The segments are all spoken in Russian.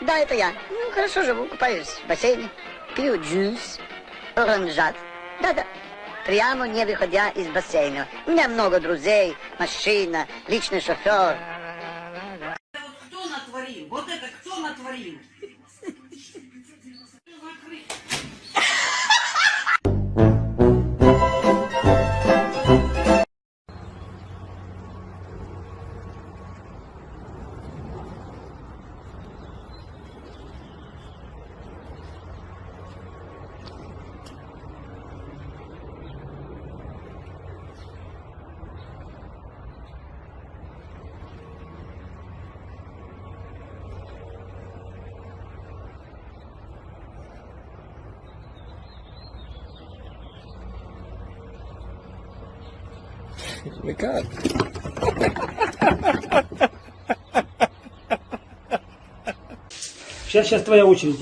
Да, это я. Ну, хорошо живу, купаюсь в бассейне, пью джус, оранжат. Да-да. Прямо не выходя из бассейна. У меня много друзей, машина, личный шофер. Как? Сейчас, сейчас твоя очередь.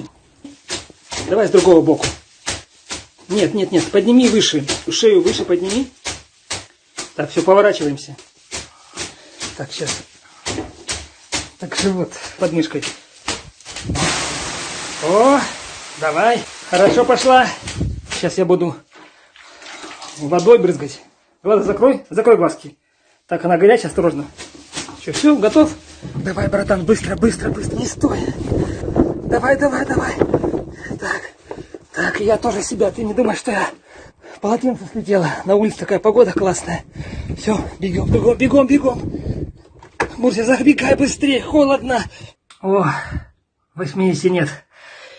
Давай с другого боку. Нет, нет, нет, подними выше. Шею выше подними. Так, все, поворачиваемся. Так, сейчас. Так, живот под мышкой. О, давай. Хорошо пошла. Сейчас я буду водой брызгать. Глаза закрой, закрой глазки. Так, она горячая, осторожно. Что, все, готов? Давай, братан, быстро, быстро, быстро, не стой. Давай, давай, давай. Так, так, я тоже себя, ты не думаешь, что я полотенце слетела. На улице такая погода классная. Все, бегом, бегом, бегом, бегом. Мурся, забегай быстрее, холодно. О, 80 нет.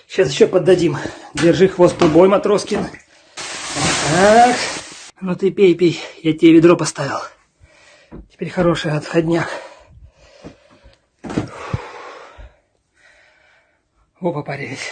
Сейчас еще поддадим. Держи хвост трубой, Матроскин. Так. Ну ты пей, пей. Я тебе ведро поставил. Теперь хороший отходняк. Опа, парились.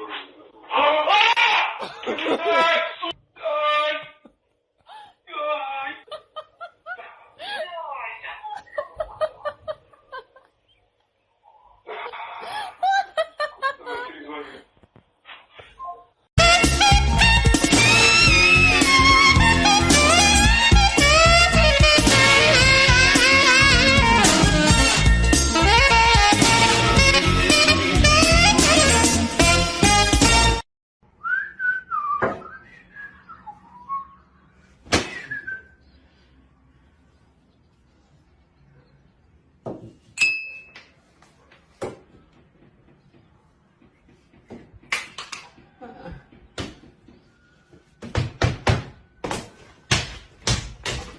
Oh!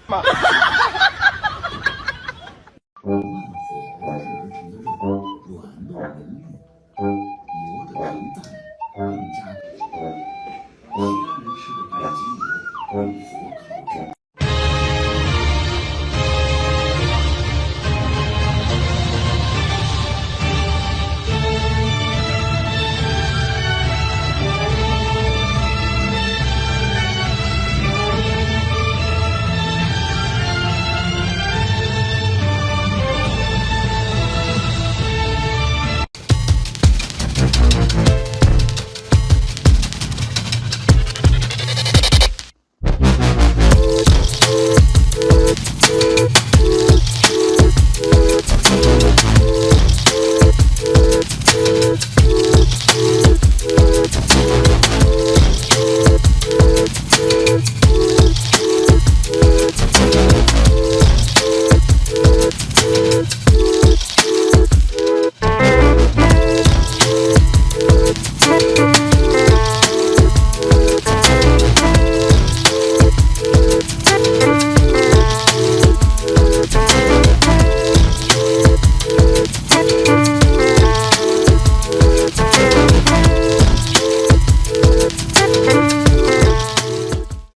Ma-